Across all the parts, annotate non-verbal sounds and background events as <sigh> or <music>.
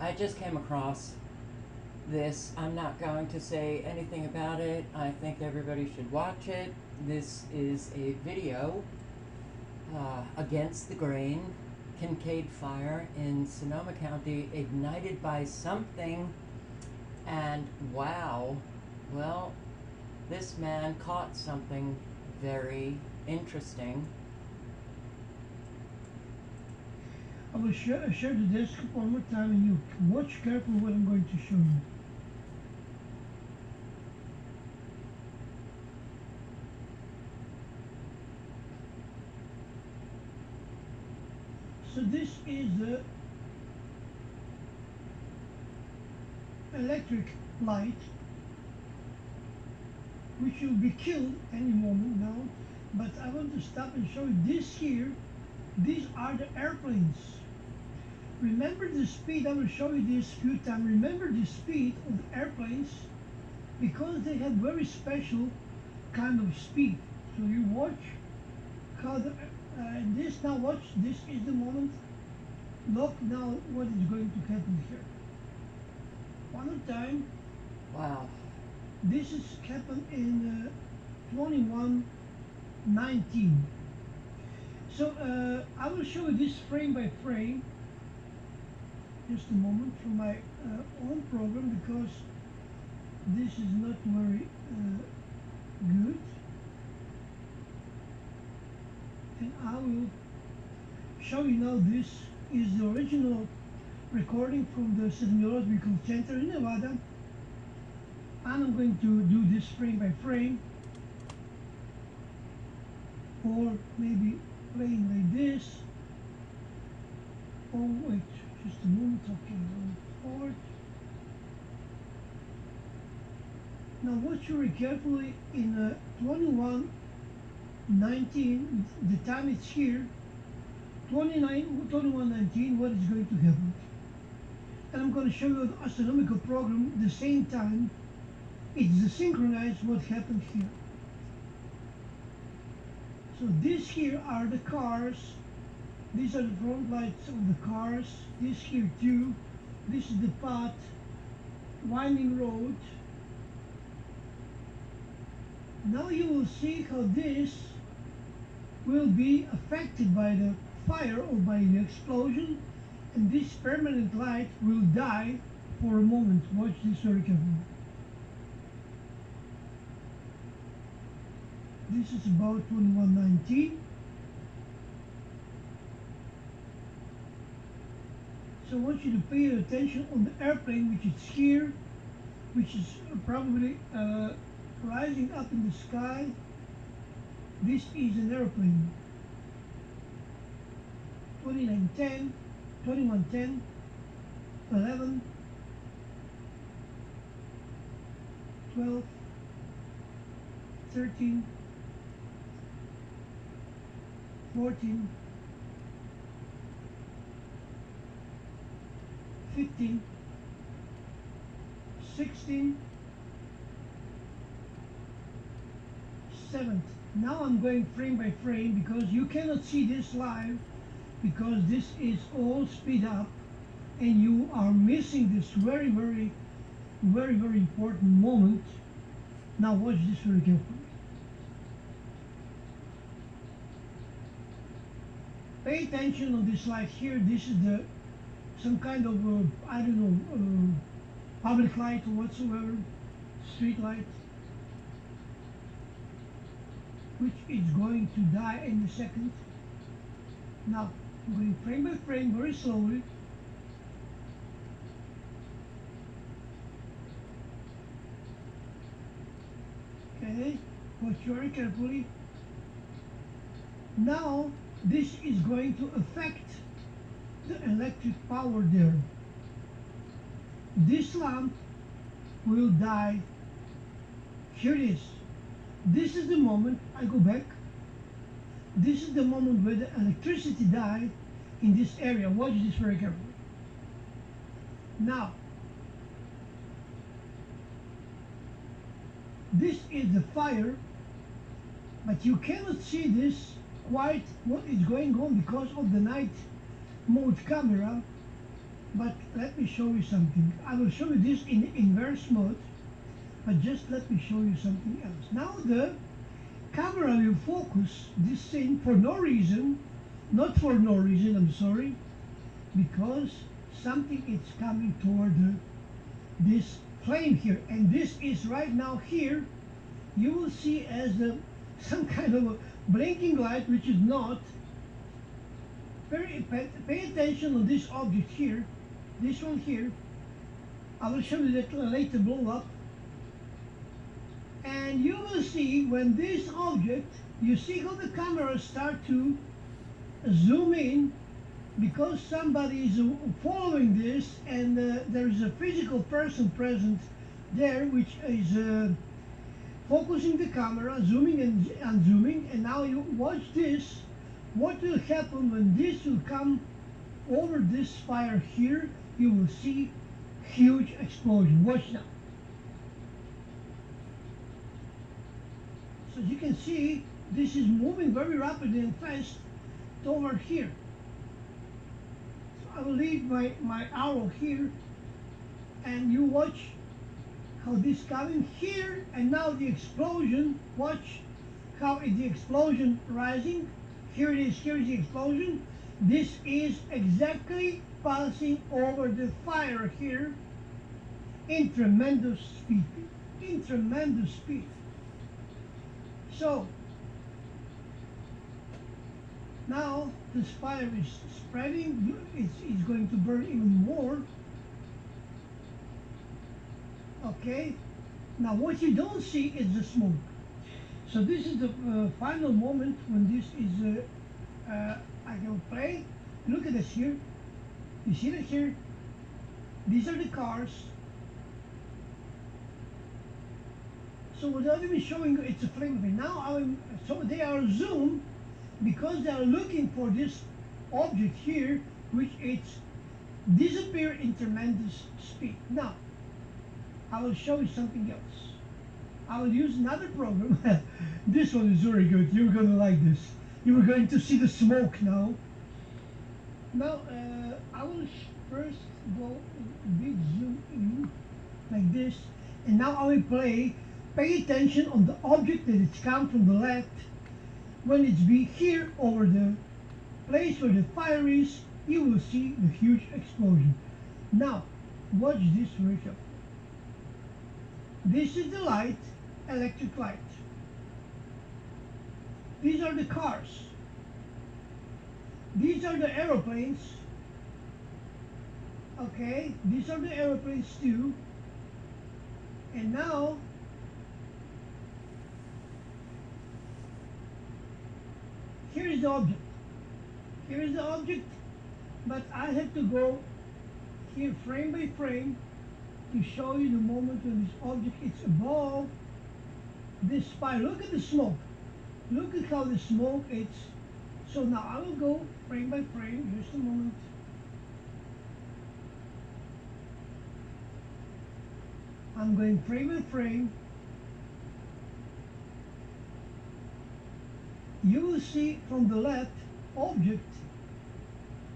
I just came across this. I'm not going to say anything about it. I think everybody should watch it. This is a video uh, against the grain Kincade fire in Sonoma County ignited by something. And wow, well, this man caught something very interesting. I will share, share the desk one more time and you watch carefully what I'm going to show you. So this is the electric light which will be killed any moment now but I want to stop and show you this here. These are the airplanes remember the speed I will show you this few times. Remember the speed of airplanes? Because they have very special kind of speed. So you watch how the uh, this now watch this is the moment look now what is going to happen here. One more time. Wow. this is happened in uh, 2119 so uh, I will show you this frame by frame just a moment from my uh, own program because this is not very uh, good. And I will show you now this is the original recording from the Seismological Center in Nevada. And I'm going to do this frame by frame. Or maybe playing like this. Oh wait just a moment going forward now watch very carefully in uh, 21 19 the time it's here 29 21 19 what is going to happen? And I'm going to show you an astronomical program the same time it's synchronized what happened here. So these here are the cars these are the front lights of the cars this here too this is the path winding road now you will see how this will be affected by the fire or by the explosion and this permanent light will die for a moment. Watch this very carefully. This is about 2119. So I want you to pay attention on the airplane which is here, which is probably uh, rising up in the sky. This is an airplane. 2910, 2110, 11, 12, 13, 14, 15, 16, 7th. Now I'm going frame by frame because you cannot see this live because this is all speed up and you are missing this very very very very important moment. Now watch this very carefully pay attention on this slide here. This is the some kind of uh, I don't know uh, public light or whatsoever street light which is going to die in a second. Now going frame by frame very slowly. Okay watch very carefully. Now this is going to affect electric power there. This lamp will die. Here it is. This is the moment I go back. This is the moment where the electricity died in this area. Watch this very carefully. Now, this is the fire, but you cannot see this quite what is going on because of the night mode camera. but let me show you something. I will show you this in inverse mode, but just let me show you something else. Now the camera will focus this thing for no reason, not for no reason, I'm sorry, because something is coming toward the, this flame here, and this is right now here. You will see as the, <laughs> some kind of a blinking light, which is not. Very pay, attention on this object here, this one here. I will show you that later blow up. And you will see when this object, you see how the camera start to zoom in because somebody is following this and uh, there is a physical person present there which is uh, focusing the camera, zooming and zooming, and now you watch this. What will happen when this will come over this fire here? You will see huge explosion. Watch now. So you can see, this is moving very rapidly and fast toward here. So I will leave my, my arrow here and you watch how this coming here and now the explosion watch how the explosion rising here it is here is the explosion. This is exactly passing over the fire here in tremendous speed in tremendous speed. So now this fire is spreading it's, it's going to burn even more. Okay now what you don't see is the smoke so this is the uh, final moment when this is uh, uh, I can play. Look at this here. You see that here? These are the cars. So without even showing you it's a flame of it. Now I'm, so they are zoomed because they are looking for this object here which it's disappear in tremendous speed. Now I will show you something else. I will use another program. <laughs> this one is very good. You're going to like this. You are going to see the smoke now. Now, uh, I will first go big zoom in like this. And now I will play. Pay attention on the object that it's come from the left. When it's be here over the place where the fire is, you will see the huge explosion. Now, watch this very. This is the light, electric light. These are the cars. These are the aeroplanes. Okay, these are the aeroplanes too. And now, here is the object. Here is the object, but I have to go here frame by frame to show you the moment when this object is above this fire. Look at the smoke. Look at how the smoke is. So now I will go frame by frame, just a moment. I'm going frame by frame. You will see from the left object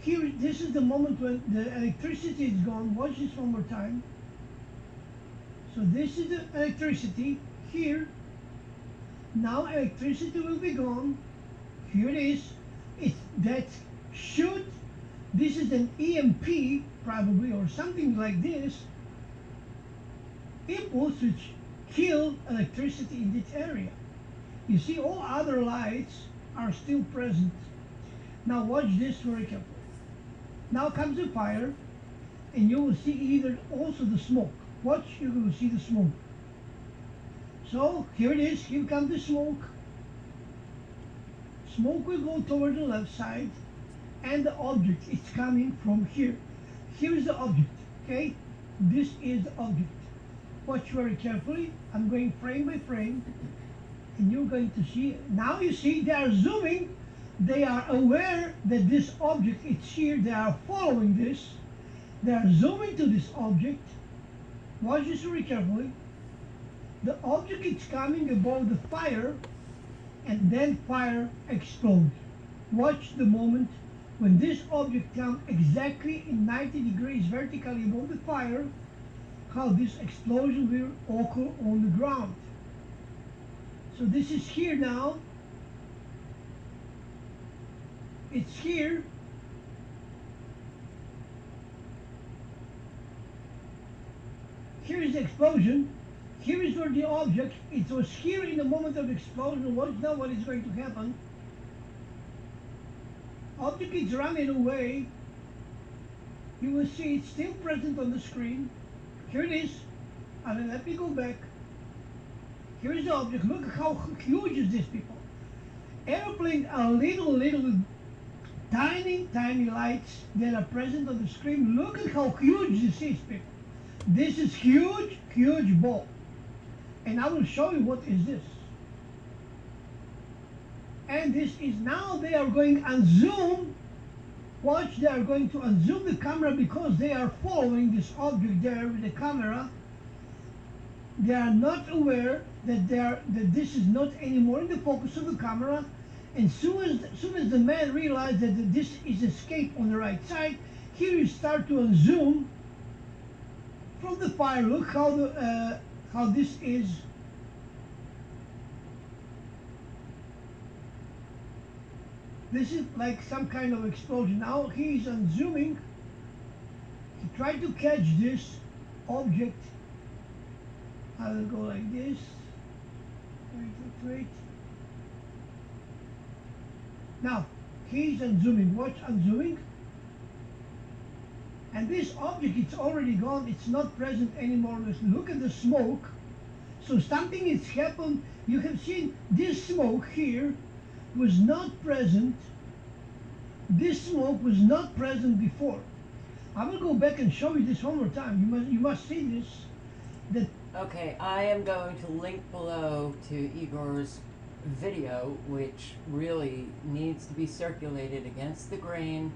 here this is the moment when the electricity is gone watch this one more time so this is the electricity here. Now electricity will be gone. Here it is. It that should this is an EMP probably or something like this impulse which kill electricity in this area. You see all other lights are still present. Now watch this very carefully. Now comes the fire and you will see either also the smoke watch, you will see the smoke. So here it is, here comes the smoke. Smoke will go toward the left side and the object is coming from here. Here is the object, okay? This is the object. Watch very carefully. I'm going frame by frame and you're going to see, now you see they are zooming. They are aware that this object is here. They are following this. They are zooming to this object Watch this very carefully. The object is coming above the fire and then fire explodes. Watch the moment when this object comes exactly in 90 degrees vertically above the fire, how this explosion will occur on the ground. So this is here now. It's here. Here is the explosion. Here is where the object, it was here in the moment of explosion. Watch now what is going to happen. Object is running away. You will see it's still present on the screen. Here it is. And then let me go back. Here is the object. Look how huge is this, people. Airplanes are little, little, tiny, tiny lights that are present on the screen. Look at how huge this is, people. This is huge, huge ball. And I will show you what is this. And this is now they are going on zoom. Watch, they are going to unzoom the camera because they are following this object there with the camera. They are not aware that they are that this is not anymore in the focus of the camera. And soon as soon as the man realized that this is escape on the right side, here you start to unzoom from the fire. Look how the uh, how this is. This is like some kind of explosion. Now he is unzooming. He tried to catch this object. I will go like this. Wait, wait, wait. Now he's unzooming. Watch unzooming. And this object, it's already gone. It's not present anymore. Listen, Look at the smoke. So something has happened. You have seen this smoke here was not present. This smoke was not present before. I will go back and show you this one more time. You must, you must see this. That Okay, I am going to link below to Igor's video, which really needs to be circulated against the grain.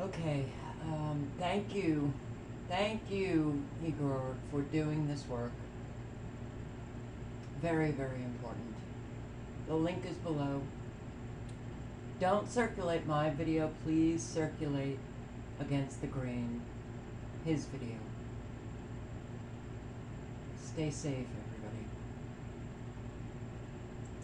Okay, um, thank you. Thank you, Igor, for doing this work. Very, very important. The link is below. Don't circulate my video, please circulate against the grain his video. Stay safe.